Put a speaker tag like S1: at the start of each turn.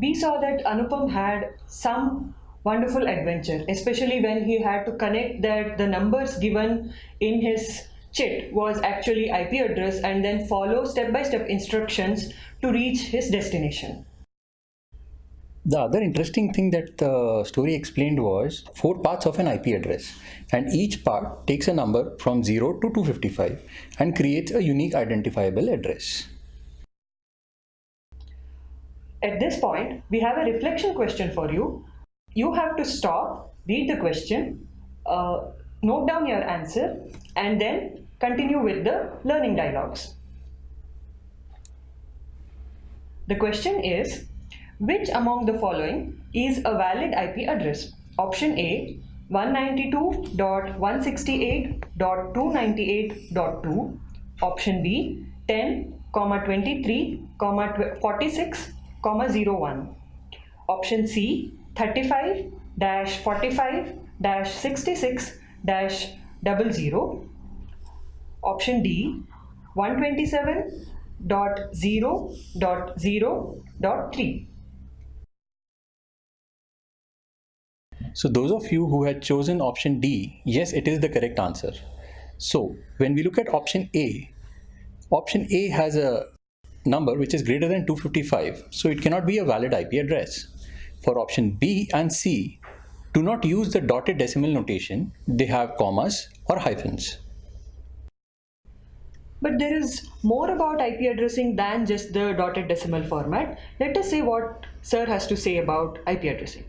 S1: we saw that Anupam had some wonderful adventure, especially when he had to connect that the numbers given in his chit was actually IP address and then follow step-by-step instructions to reach his destination.
S2: The other interesting thing that the story explained was four parts of an IP address and each part takes a number from 0 to 255 and creates a unique identifiable address.
S1: At this point, we have a reflection question for you. You have to stop, read the question, uh, note down your answer and then continue with the learning dialogues. The question is, which among the following is a valid IP address? Option A 192.168.298.2 Option B 10, 23, 46, 01 Option C 35 dash 45 dash 66 dash 00 Option D 127.0.0.3
S2: So those of you who had chosen option D, yes, it is the correct answer. So when we look at option A, option A has a number which is greater than 255, so it cannot be a valid IP address. For option B and C, do not use the dotted decimal notation, they have commas or hyphens.
S1: But there is more about IP addressing than just the dotted decimal format. Let us see what Sir has to say about IP addressing.